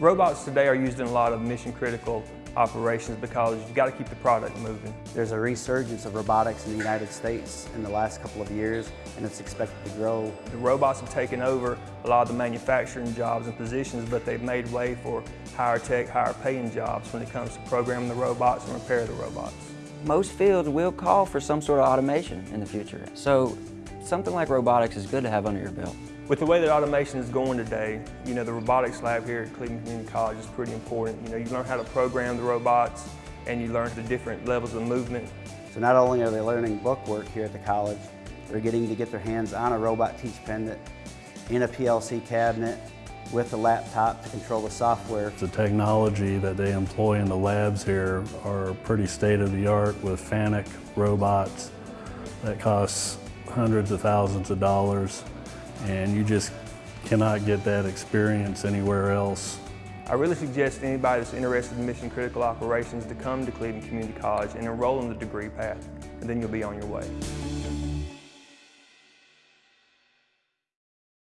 Robots today are used in a lot of mission critical operations because you've got to keep the product moving. There's a resurgence of robotics in the United States in the last couple of years and it's expected to grow. The robots have taken over a lot of the manufacturing jobs and positions but they've made way for higher tech, higher paying jobs when it comes to programming the robots and repair the robots. Most fields will call for some sort of automation in the future. So something like robotics is good to have under your belt. With the way that automation is going today, you know, the robotics lab here at Cleveland Community College is pretty important. You know, you learn how to program the robots and you learn the different levels of movement. So not only are they learning book work here at the college, they're getting to get their hands on a robot teach pendant in a PLC cabinet with a laptop to control the software. The technology that they employ in the labs here are pretty state-of-the-art with FANUC robots that cost hundreds of thousands of dollars and you just cannot get that experience anywhere else. I really suggest anybody that's interested in mission critical operations to come to Cleveland Community College and enroll in the degree path, and then you'll be on your way.